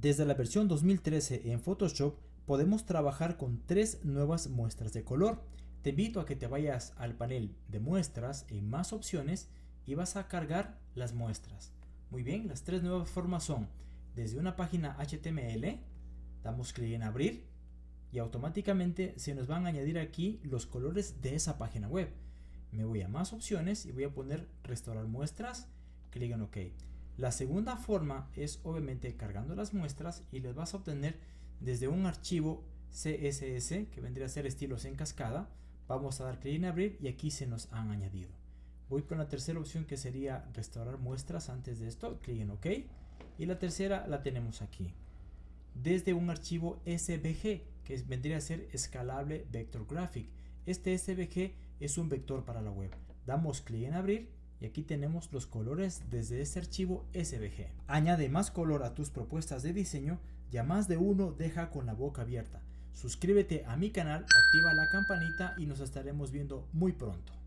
Desde la versión 2013 en Photoshop podemos trabajar con tres nuevas muestras de color. Te invito a que te vayas al panel de muestras en más opciones y vas a cargar las muestras. Muy bien, las tres nuevas formas son desde una página HTML, damos clic en abrir y automáticamente se nos van a añadir aquí los colores de esa página web. Me voy a más opciones y voy a poner restaurar muestras, clic en OK. La segunda forma es obviamente cargando las muestras y les vas a obtener desde un archivo CSS que vendría a ser estilos en cascada. Vamos a dar clic en abrir y aquí se nos han añadido. Voy con la tercera opción que sería restaurar muestras antes de esto, clic en OK. Y la tercera la tenemos aquí. Desde un archivo SVG que vendría a ser escalable vector graphic. Este SVG es un vector para la web. Damos clic en abrir y aquí tenemos los colores desde este archivo SVG. Añade más color a tus propuestas de diseño y a más de uno deja con la boca abierta. Suscríbete a mi canal, activa la campanita y nos estaremos viendo muy pronto.